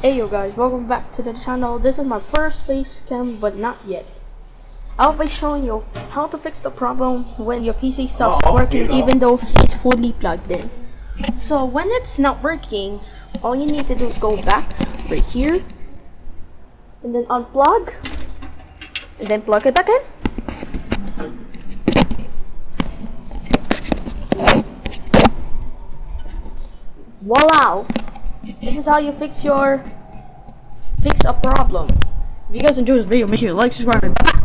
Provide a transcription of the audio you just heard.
Hey yo guys, welcome back to the channel. This is my first face cam, but not yet. I'll be showing you how to fix the problem when your PC stops Oh, working even though it's fully plugged in. So when it's not working, all you need to do is go back right here and then unplug and then plug it back in. Voila! This is how you fix your fix a problem. If you guys enjoyed this video, make sure you like, subscribe, and